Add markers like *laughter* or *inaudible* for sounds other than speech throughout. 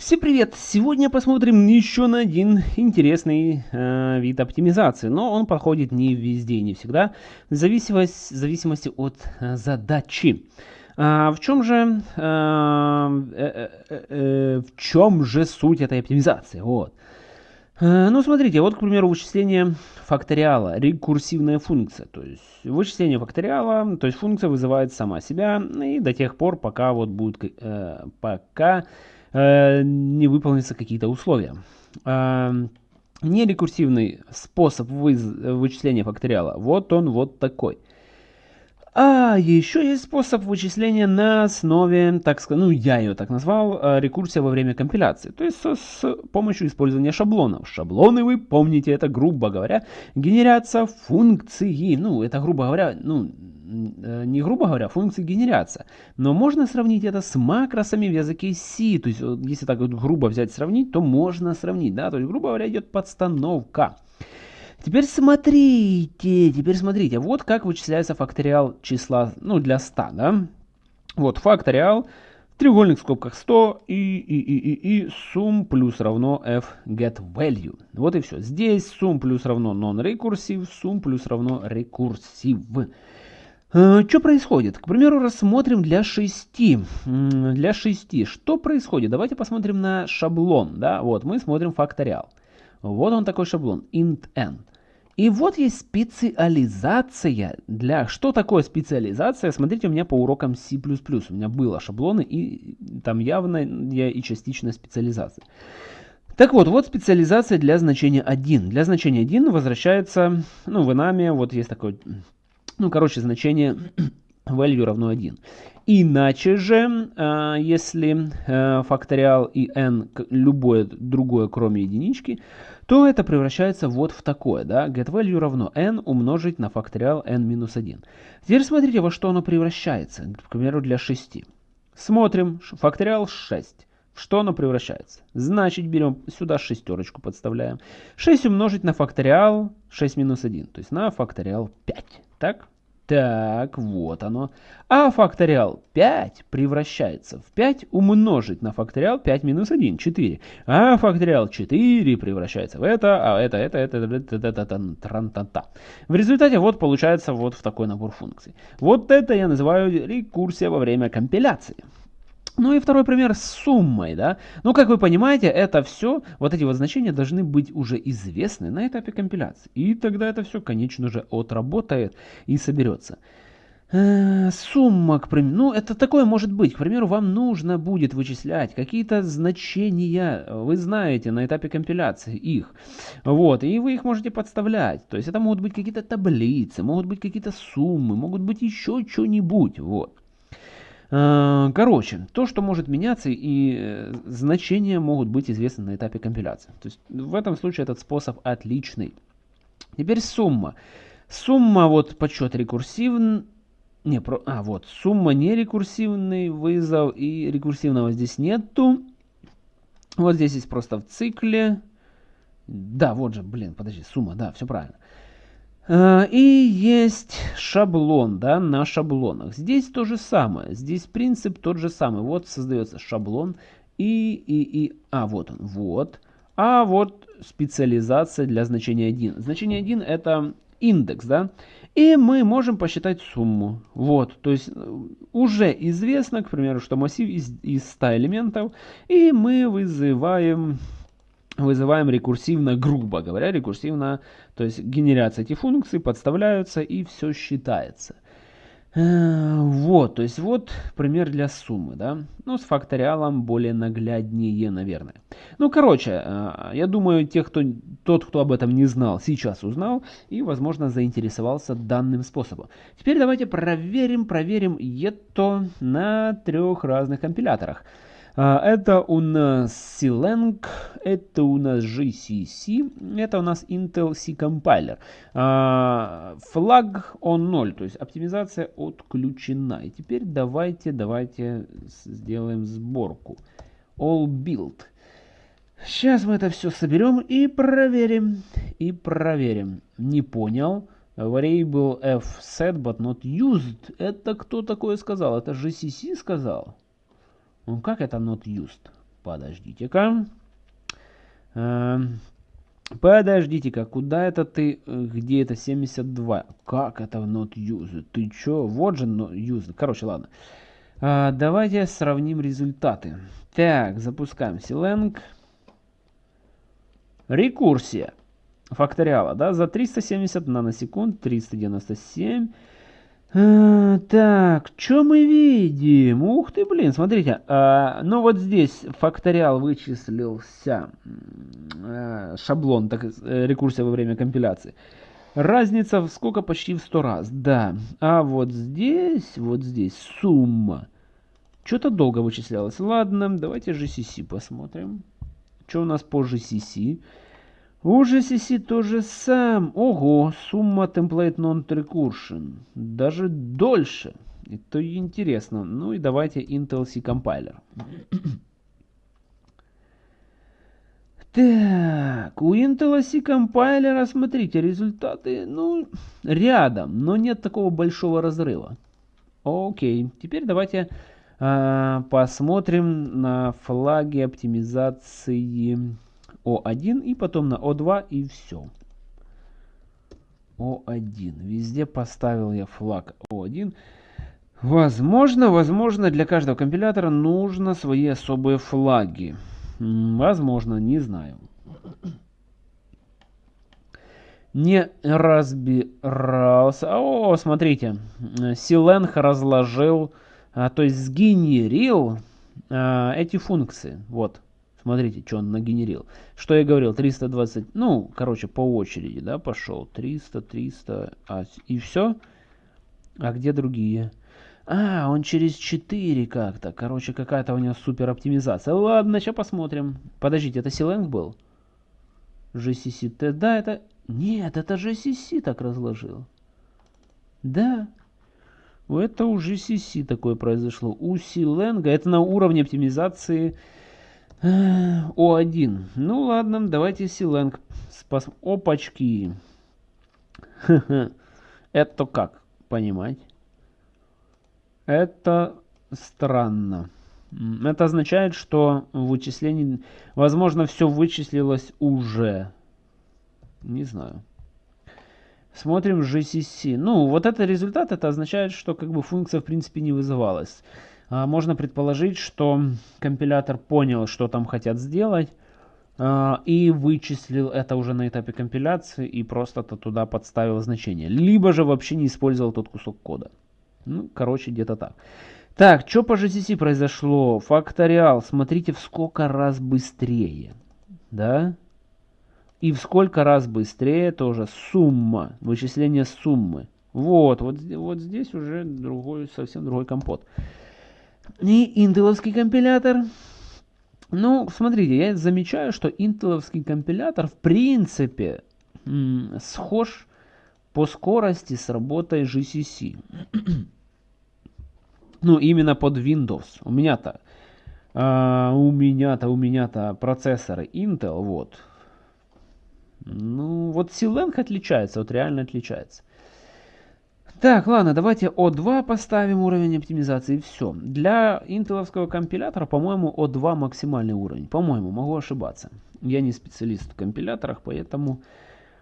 Всем привет! Сегодня посмотрим еще на один интересный э, вид оптимизации, но он подходит не везде не всегда, в зависимости, в зависимости от э, задачи. А, в чем же э, э, э, э, в чем же суть этой оптимизации? Вот. Э, ну, смотрите, вот, к примеру, вычисление факториала, рекурсивная функция. То есть вычисление факториала, то есть функция вызывает сама себя и до тех пор, пока вот будет, э, пока Э, не выполнятся какие-то условия. Э, нерекурсивный способ вычисления факториала, вот он вот такой. А еще есть способ вычисления на основе, так сказать, ну я ее так назвал, э, рекурсия во время компиляции. То есть с, с помощью использования шаблонов. Шаблоны, вы помните, это, грубо говоря, генерация функции. Ну, это, грубо говоря, ну, не грубо говоря, функции генерятся. Но можно сравнить это с макросами в языке C. То есть, если так вот грубо взять сравнить, то можно сравнить. Да? То есть, грубо говоря, идет подстановка. Теперь смотрите, теперь смотрите, вот как вычисляется факториал числа, ну, для 100, да? Вот факториал, треугольник в скобках 100 и, и, и, и, и сум плюс равно f get value. Вот и все. Здесь сум плюс равно non-recursive, сум плюс равно recursive. Э, что происходит? К примеру, рассмотрим для 6. Для 6. Что происходит? Давайте посмотрим на шаблон. Да? Вот, мы смотрим факториал. Вот он такой шаблон. int n. И вот есть специализация для... Что такое специализация? Смотрите у меня по урокам C++. У меня было шаблоны, и там явно и частичная специализация. Так вот, вот специализация для значения 1. Для значения 1 возвращается, ну, в нами вот есть такой ну, короче, значение *clears throat* value равно 1. Иначе же, а, если э, факториал и n любое другое, кроме единички, то это превращается вот в такое, да, getValue равно n умножить на факториал n минус 1. Теперь смотрите, во что оно превращается, к примеру, для 6. Смотрим, факториал 6. Что оно превращается? Значит, берем сюда шестерочку подставляем. 6 умножить на факториал 6 минус 1, то есть на факториал 5. Так? Так, вот оно. А факториал 5 превращается в 5 умножить на факториал 5 минус 1, 4. А факториал 4 превращается в это, а это, это, это, это, это, это, это, трантата. В результате вот получается вот в такой набор функций. Вот это я называю рекурсия во время компиляции. Ну и второй пример с суммой, да. Ну, как вы понимаете, это все, вот эти вот значения должны быть уже известны на этапе компиляции. И тогда это все, конечно же, отработает и соберется. Э, сумма, к примеру, ну это такое может быть, к примеру, вам нужно будет вычислять какие-то значения, вы знаете на этапе компиляции их, вот, и вы их можете подставлять, то есть это могут быть какие-то таблицы, могут быть какие-то суммы, могут быть еще что-нибудь, вот. Э, короче, то, что может меняться и э, значения могут быть известны на этапе компиляции. То есть в этом случае этот способ отличный. Теперь сумма. Сумма вот подсчет рекурсивный. Не, про, а, вот, сумма не рекурсивный вызов и рекурсивного здесь нету. Вот здесь есть просто в цикле. Да, вот же, блин, подожди, сумма, да, все правильно. Э, и есть шаблон, да, на шаблонах. Здесь то же самое, здесь принцип тот же самый. Вот создается шаблон и, и, и, а, вот он, вот. А вот специализация для значения 1. Значение 1 это индекс, да. И мы можем посчитать сумму. Вот, то есть э, уже известно, к примеру, что массив из, из 100 элементов. И мы вызываем вызываем рекурсивно, грубо говоря, рекурсивно, то есть генерация этих функций, подставляются и все считается. Э, вот, то есть вот пример для суммы, да, ну с факториалом более нагляднее, наверное. Ну, короче, э, я думаю, тех, кто, тот, кто об этом не знал, сейчас узнал и, возможно, заинтересовался данным способом. Теперь давайте проверим, проверим это на трех разных компиляторах. А, это у нас C-Lang, это у нас GCC, это у нас Intel C-Compiler. А, флаг он 0, то есть оптимизация отключена. И теперь давайте, давайте сделаем сборку. All build. Сейчас мы это все соберем и проверим. И проверим. Не понял. Variable f set but not used. Это кто такое сказал? Это GCC сказал? Ну как это not used? Подождите-ка. А, Подождите-ка, куда это ты, где это 72? Как это not used? Ты чё? Вот же not used. Короче, ладно. А, давайте сравним результаты. Так, запускаем Silang. Рекурсия факториала, да, за 370 наносекунд, 397. Так, что мы видим? Ух ты, блин, смотрите. А, ну вот здесь факториал вычислился, а, шаблон, так, э, рекурсия во время компиляции. Разница в сколько? Почти в 100 раз, да. А вот здесь, вот здесь сумма. Что-то долго вычислялось. Ладно, давайте GCC посмотрим. Что у нас по GCC? У GCC тоже сам. Ого, сумма template non-recursion. Даже дольше. Это интересно. Ну и давайте Intel C Compiler. *clears throat* Так, у Intel C Compiler, смотрите, результаты, ну, рядом, но нет такого большого разрыва. Окей, теперь давайте э, посмотрим на флаги оптимизации о1 и потом на О2 и все. О1. Везде поставил я флаг О1. Возможно, возможно, для каждого компилятора нужно свои особые флаги. Возможно, не знаю. Не разбирался. О, смотрите. Силенх разложил, а, то есть сгенерил а, эти функции. Вот. Смотрите, что он нагенерил. Что я говорил, 320, ну, короче, по очереди, да, пошел. 300, 300, а, и все. А где другие? А, он через 4 как-то. Короче, какая-то у него супер оптимизация. Ладно, сейчас посмотрим. Подождите, это Силенг был? GCC, да, это... Нет, это GCC так разложил. Да, это у GCC такое произошло. У Силенга, это на уровне оптимизации о1. Ну ладно, давайте Силенг. Спас... Опачки. *laughs* Это как понимать? Это странно. Это означает, что вычисление... Возможно, все вычислилось уже. Не знаю. Смотрим GCC. Ну, вот это результат, это означает, что как бы функция в принципе не вызывалась. А, можно предположить, что компилятор понял, что там хотят сделать, а, и вычислил это уже на этапе компиляции и просто-то туда подставил значение. Либо же вообще не использовал тот кусок кода. Ну, короче, где-то так. Так, что по GCC произошло? Факториал, смотрите, в сколько раз быстрее. Да? И в сколько раз быстрее тоже сумма, вычисление суммы. Вот, вот, вот здесь уже другой, совсем другой компот и интеловский компилятор. Ну, смотрите, я замечаю, что интеловский компилятор в принципе схож по скорости с работой GCC. *clears throat* ну, именно под Windows. У меня-то, а, у меня-то, у меня-то процессоры Intel, вот. Ну, вот Silenk отличается, вот реально отличается. Так, ладно, давайте O2 поставим уровень оптимизации и все. Для интеловского компилятора, по-моему, O2 максимальный уровень. По-моему, могу ошибаться. Я не специалист в компиляторах, поэтому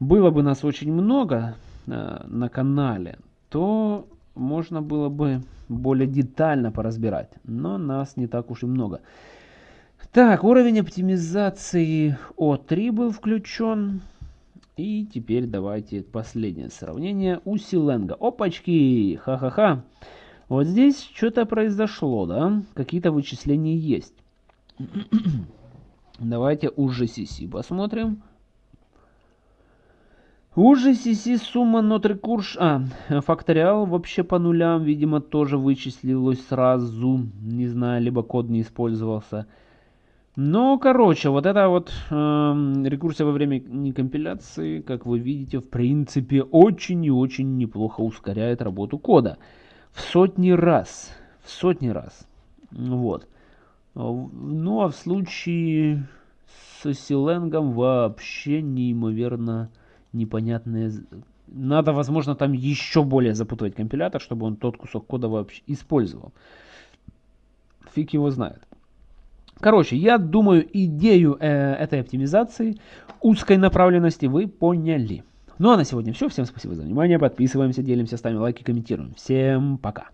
было бы нас очень много э, на канале, то можно было бы более детально поразбирать. Но нас не так уж и много. Так, уровень оптимизации O3 был включен. И теперь давайте последнее сравнение у Силенга. Опачки! Ха-ха-ха! Вот здесь что-то произошло, да? Какие-то вычисления есть. *clears throat* Давайте у GCC посмотрим. У GCC сумма recursion... А, факториал вообще по нулям, видимо, тоже вычислилось сразу. Не знаю, либо код не использовался. Ну, короче, вот эта вот э, рекурсия во время компиляции, как вы видите, в принципе, очень и очень неплохо ускоряет работу кода. В сотни раз. В сотни раз. Вот. Ну, а в случае с Силенгом вообще неимоверно непонятные... Надо, возможно, там еще более запутывать компилятор, чтобы он тот кусок кода вообще использовал. Фиг его знает. Короче, я думаю, идею э, этой оптимизации узкой направленности вы поняли. Ну а на сегодня все. Всем спасибо за внимание. Подписываемся, делимся, ставим лайки, комментируем. Всем пока.